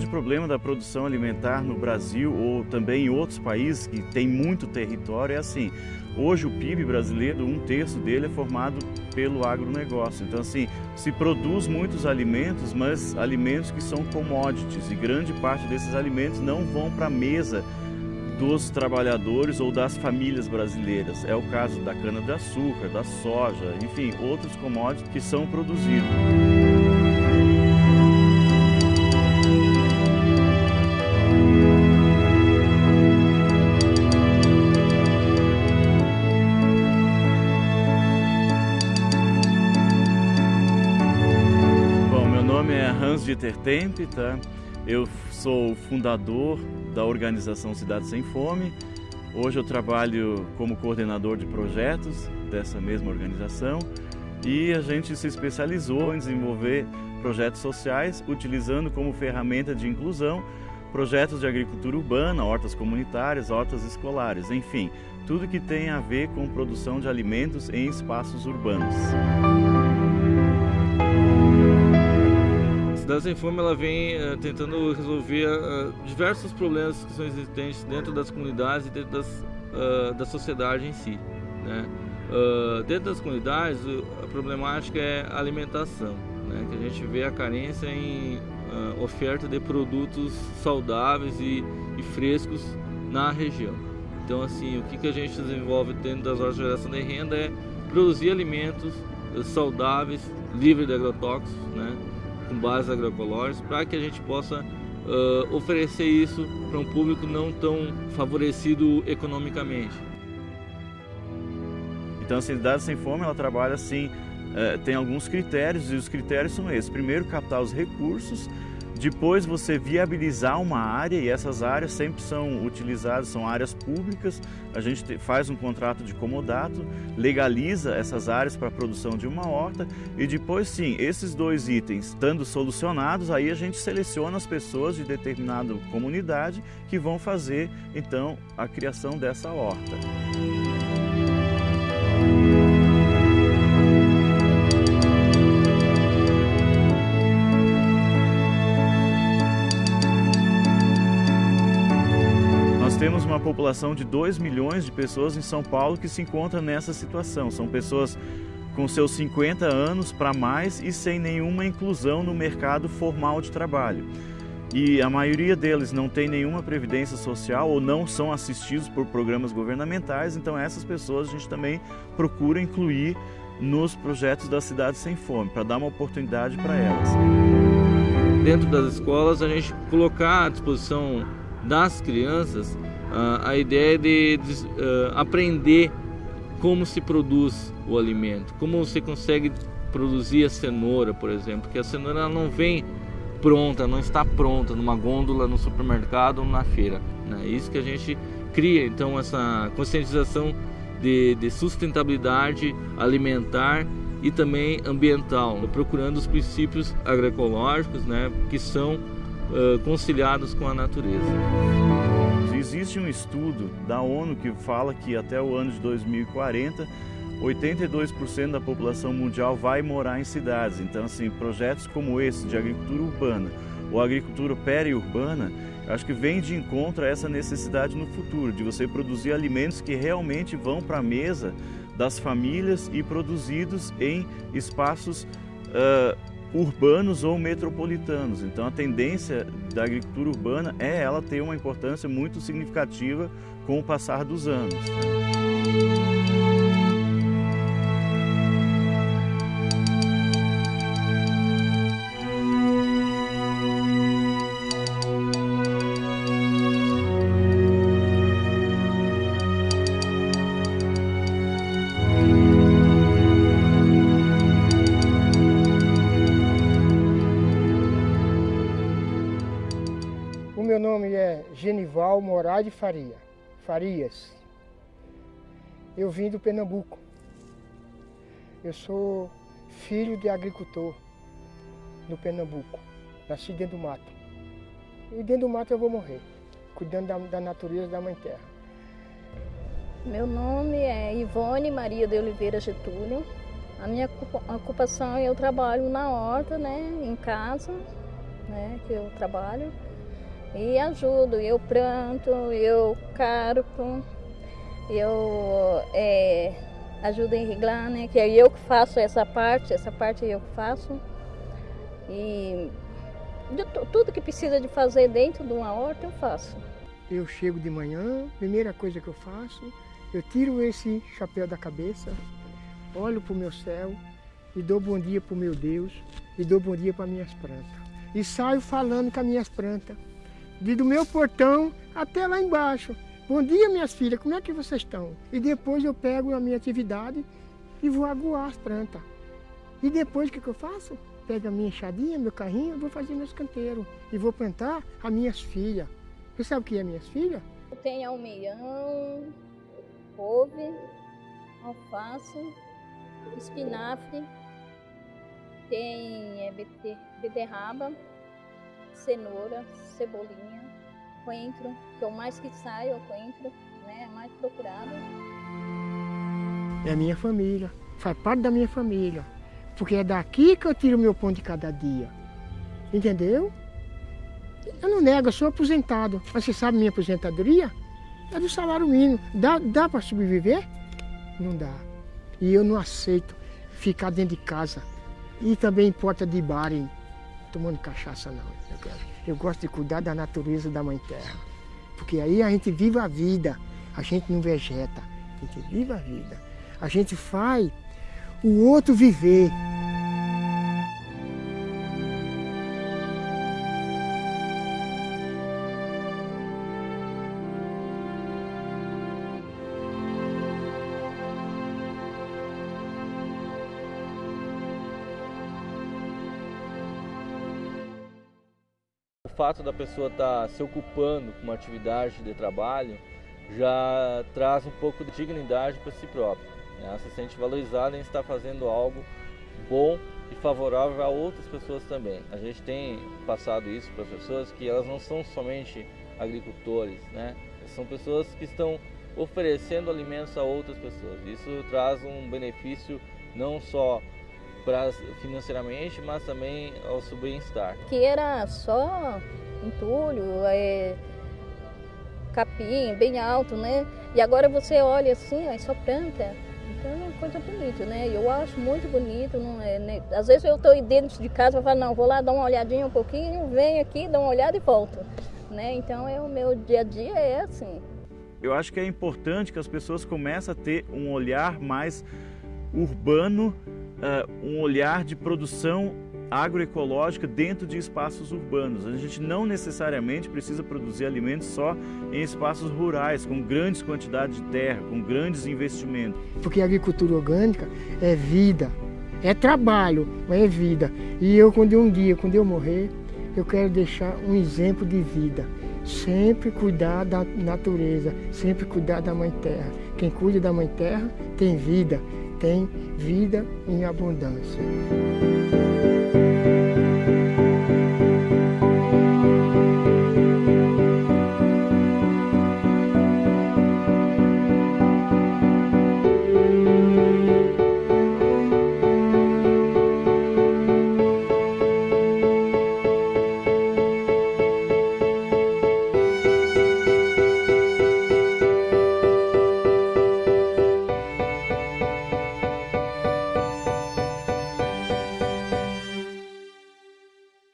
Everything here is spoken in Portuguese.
grande problema da produção alimentar no Brasil ou também em outros países que tem muito território é assim, hoje o PIB brasileiro, um terço dele é formado pelo agronegócio. Então assim, se produz muitos alimentos, mas alimentos que são commodities e grande parte desses alimentos não vão para a mesa dos trabalhadores ou das famílias brasileiras. É o caso da cana-de-açúcar, da soja, enfim, outros commodities que são produzidos. Dieter Tempe, tá? Eu sou fundador da organização Cidade Sem Fome. Hoje eu trabalho como coordenador de projetos dessa mesma organização e a gente se especializou em desenvolver projetos sociais utilizando como ferramenta de inclusão projetos de agricultura urbana, hortas comunitárias, hortas escolares, enfim, tudo que tem a ver com produção de alimentos em espaços urbanos. Cidade Sem Fome ela vem uh, tentando resolver uh, diversos problemas que são existentes dentro das comunidades e dentro das, uh, da sociedade em si. Né? dentro das comunidades, a problemática é a alimentação, né? que a gente vê a carência em oferta de produtos saudáveis e, e, frescos na região. Então, assim, o que, que a gente desenvolve dentro das horas de geração de renda é produzir alimentos saudáveis, livres de agrotóxicos, né? Com bases agroecológicas, para que a gente possa uh, oferecer isso para um público não tão favorecido economicamente. Então a Cidade Sem Fome ela trabalha assim, uh, tem alguns critérios e os critérios são esses. Primeiro, captar os recursos, depois você viabilizar uma área e essas áreas sempre são utilizadas, são áreas públicas. A gente faz um contrato de comodato, legaliza essas áreas para a produção de uma horta e depois sim, esses dois itens estando solucionados, aí a gente seleciona as pessoas de determinada comunidade que vão fazer então a criação dessa horta. Temos uma população de 2 milhões de pessoas em São Paulo que se encontra nessa situação. São pessoas com seus 50 anos para mais e sem nenhuma inclusão no mercado formal de trabalho. E a maioria deles não tem nenhuma previdência social ou não são assistidos por programas governamentais, então essas pessoas a gente também procura incluir nos projetos da Cidade Sem Fome, para dar uma oportunidade para elas. Dentro das escolas, a gente colocar à disposição das crianças uh, a ideia de, de uh, aprender como se produz o alimento, como você consegue produzir a cenoura, por exemplo, porque a cenoura não vem pronta, não está pronta numa gôndola no supermercado ou na feira. É né? isso que a gente cria, então, essa conscientização de, de sustentabilidade alimentar e também ambiental, procurando os princípios agroecológicos né, que são uh, conciliados com a natureza. Existe um estudo da ONU que fala que até o ano de 2040 82% da população mundial vai morar em cidades. Então, assim, projetos como esse de agricultura urbana ou agricultura periurbana, acho que vem de encontro a essa necessidade no futuro, de você produzir alimentos que realmente vão para a mesa das famílias e produzidos em espaços uh, urbanos ou metropolitanos. Então a tendência da agricultura urbana é ela ter uma importância muito significativa com o passar dos anos. Genival Moraes Faria, Farias. Eu vim do Pernambuco. Eu sou filho de agricultor no Pernambuco. Nasci dentro do mato. E dentro do mato eu vou morrer, cuidando da, da natureza da Mãe Terra. Meu nome é Ivone Maria de Oliveira Getúlio. A minha ocupação, eu trabalho na horta, né, em casa, né, que eu trabalho. E ajudo. Eu planto, eu carpo, eu é, ajudo a irrigar, né? Que é eu que faço essa parte, essa parte eu que faço. E tudo que precisa de fazer dentro de uma horta eu faço. Eu chego de manhã, primeira coisa que eu faço, eu tiro esse chapéu da cabeça, olho para o meu céu e dou bom dia para o meu Deus e dou bom dia para minhas plantas. E saio falando com as minhas plantas, de do meu portão até lá embaixo. Bom dia, minhas filhas, como é que vocês estão? E depois eu pego a minha atividade e vou aguar as plantas. E depois o que, que eu faço? Pego a minha enxadinha, meu carrinho, vou fazer meus canteiros. E vou plantar as minhas filhas. Você sabe o que é minhas filhas? Tem almeião, couve, alface, espinafre, tem é, beterraba, cenoura, cebolinha, coentro, que é o mais que sai, é o coentro, né, é mais procurado. É minha família, faz parte da minha família, porque é daqui que eu tiro meu pão de cada dia, entendeu? Eu não nego, eu sou aposentado, mas você sabe minha aposentadoria? É do salário mínimo. Dá, dá para sobreviver? Não dá. E eu não aceito ficar dentro de casa e também em porta de bar, hein? Tomando cachaça não. Eu, quero. eu gosto de cuidar da natureza da Mãe Terra. Porque aí a gente vive a vida, a gente não vegeta, a gente vive a vida. A gente faz o outro viver. Fato da pessoa estar tá se ocupando com uma atividade de trabalho já traz um pouco de dignidade para si próprio. Né? Ela se sente valorizada em estar fazendo algo bom e favorável a outras pessoas também. A gente tem passado isso para as pessoas que elas não são somente agricultores, né? São pessoas que estão oferecendo alimentos a outras pessoas. Isso traz um benefício não só pra, financeiramente, mas também ao seu bem-estar. Que era só entulho, é, capim, bem alto, né? E agora você olha assim, é só planta. Então é uma coisa bonita, né? Eu acho muito bonito. Não é, né? Às vezes eu estou dentro de casa e falo, não, vou lá dar uma olhadinha um pouquinho, venho aqui, dou uma olhada e volto. Né? Então é o meu dia a dia é assim. Eu acho que é importante que as pessoas comecem a ter um olhar mais urbano uh, um olhar de produção agroecológica dentro de espaços urbanos. A gente não necessariamente precisa produzir alimentos só em espaços rurais, com grandes quantidades de terra, com grandes investimentos. Porque a agricultura orgânica é vida, é trabalho, mas é vida. E eu, quando um dia, quando eu morrer, eu quero deixar um exemplo de vida. Sempre cuidar da natureza, sempre cuidar da Mãe Terra. Quem cuida da Mãe Terra tem vida tem vida em abundância.